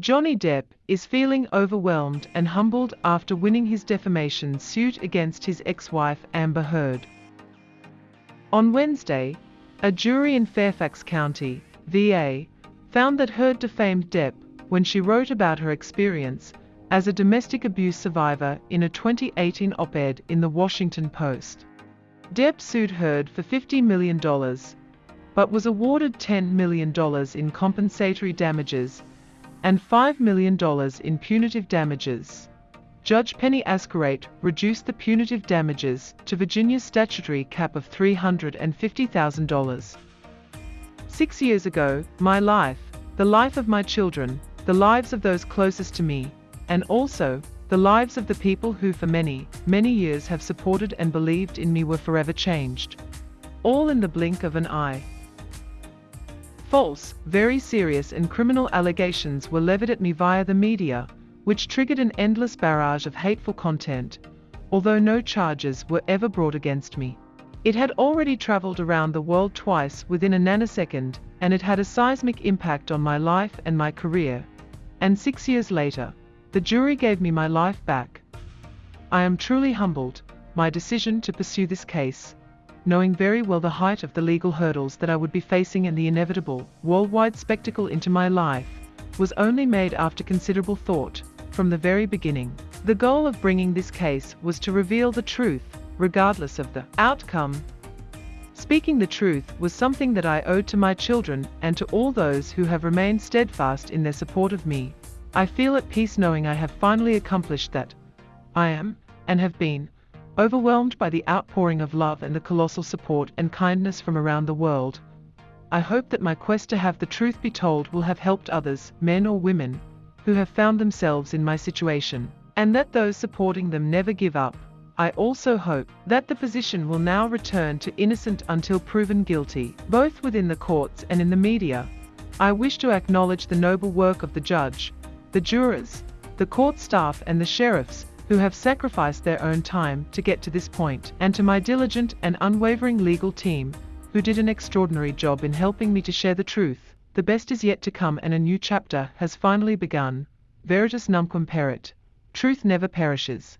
Johnny Depp is feeling overwhelmed and humbled after winning his defamation suit against his ex-wife Amber Heard. On Wednesday, a jury in Fairfax County, VA, found that Heard defamed Depp when she wrote about her experience as a domestic abuse survivor in a 2018 op-ed in the Washington Post. Depp sued Heard for $50 million, but was awarded $10 million in compensatory damages and $5 million in punitive damages. Judge Penny Azcarate reduced the punitive damages to Virginia's statutory cap of $350,000. Six years ago, my life, the life of my children, the lives of those closest to me, and also the lives of the people who for many, many years have supported and believed in me were forever changed. All in the blink of an eye. False, very serious and criminal allegations were levied at me via the media, which triggered an endless barrage of hateful content, although no charges were ever brought against me. It had already traveled around the world twice within a nanosecond, and it had a seismic impact on my life and my career. And six years later, the jury gave me my life back. I am truly humbled, my decision to pursue this case, knowing very well the height of the legal hurdles that I would be facing and the inevitable, worldwide spectacle into my life, was only made after considerable thought, from the very beginning. The goal of bringing this case was to reveal the truth, regardless of the outcome. Speaking the truth was something that I owed to my children and to all those who have remained steadfast in their support of me. I feel at peace knowing I have finally accomplished that. I am, and have been, overwhelmed by the outpouring of love and the colossal support and kindness from around the world. I hope that my quest to have the truth be told will have helped others, men or women, who have found themselves in my situation, and that those supporting them never give up. I also hope that the position will now return to innocent until proven guilty, both within the courts and in the media. I wish to acknowledge the noble work of the judge, the jurors, the court staff and the sheriffs who have sacrificed their own time to get to this point, and to my diligent and unwavering legal team who did an extraordinary job in helping me to share the truth. The best is yet to come and a new chapter has finally begun. Veritas numquam perit. Truth never perishes.